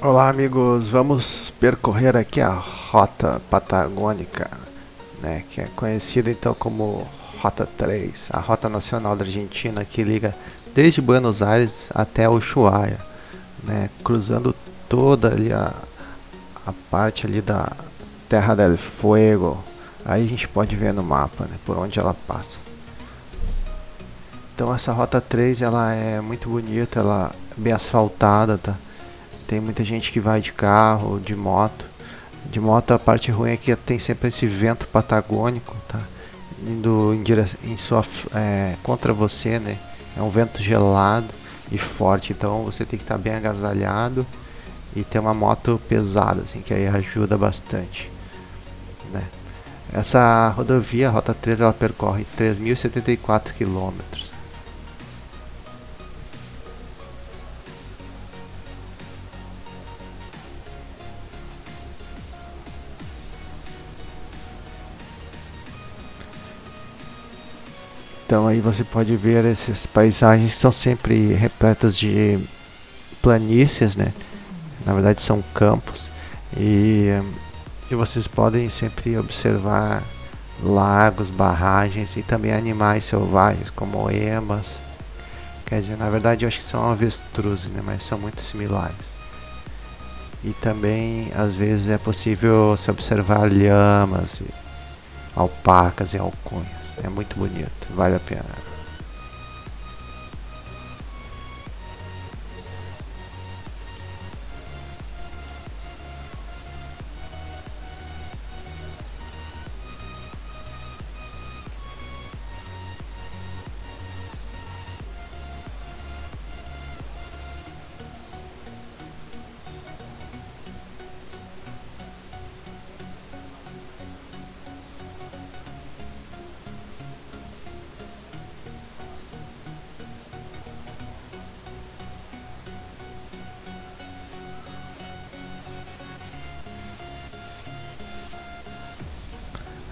Olá amigos, vamos percorrer aqui a Rota Patagônica, né, que é conhecida então como Rota 3, a Rota Nacional da Argentina que liga desde Buenos Aires até Ushuaia, né, cruzando toda ali a, a parte ali da Terra del Fuego, aí a gente pode ver no mapa, né, por onde ela passa. Então essa Rota 3 ela é muito bonita, ela é bem asfaltada, tá? Tem muita gente que vai de carro, de moto. De moto a parte ruim é que tem sempre esse vento patagônico, tá? Indo em, direção, em sua, é, contra você, né? É um vento gelado e forte, então você tem que estar bem agasalhado e ter uma moto pesada, assim, que aí ajuda bastante, né? Essa rodovia, a Rota 3, ela percorre 3.074 quilômetros. Então aí você pode ver essas paisagens que são sempre repletas de planícies, né? Na verdade são campos e, e vocês podem sempre observar lagos, barragens e também animais selvagens como emas. Quer dizer, na verdade eu acho que são avestruzes, né? Mas são muito similares. E também às vezes é possível se observar lhamas, alpacas e alcunhas. É muito bonito, vale a pena.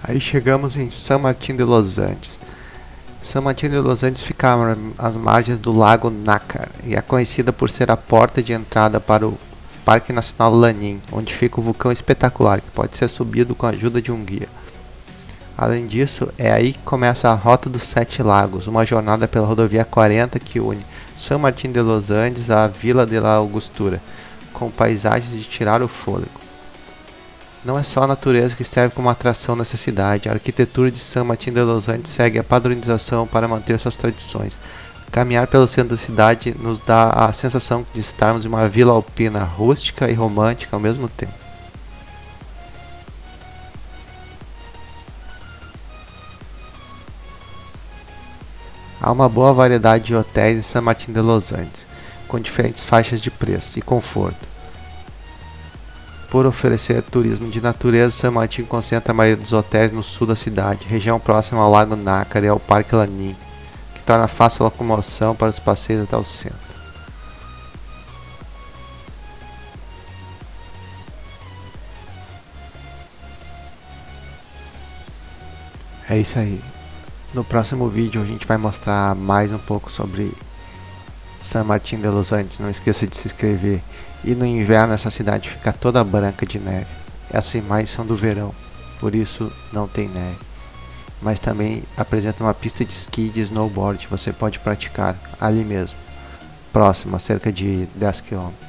Aí chegamos em San Martín de los Andes. San Martín de los Andes fica às margens do lago Nácar e é conhecida por ser a porta de entrada para o Parque Nacional Lanín, onde fica o vulcão espetacular que pode ser subido com a ajuda de um guia. Além disso, é aí que começa a Rota dos Sete Lagos, uma jornada pela rodovia 40 que une San Martín de los Andes à Vila de la Augustura, com paisagens de tirar o fôlego. Não é só a natureza que serve como atração nessa cidade, a arquitetura de San Martín de los Andes segue a padronização para manter suas tradições. Caminhar pelo centro da cidade nos dá a sensação de estarmos em uma vila alpina rústica e romântica ao mesmo tempo. Há uma boa variedade de hotéis em San Martín de los Andes, com diferentes faixas de preço e conforto. Por oferecer turismo de natureza, San concentra a maioria dos hotéis no sul da cidade, região próxima ao Lago Nácar e ao Parque Lanin, que torna fácil a locomoção para os passeios até o centro. É isso aí. No próximo vídeo a gente vai mostrar mais um pouco sobre San Martín de los Andes. Não esqueça de se inscrever. E no inverno essa cidade fica toda branca de neve. As imagens são do verão, por isso não tem neve. Mas também apresenta uma pista de esqui e de snowboard você pode praticar ali mesmo, próximo, a cerca de 10 km.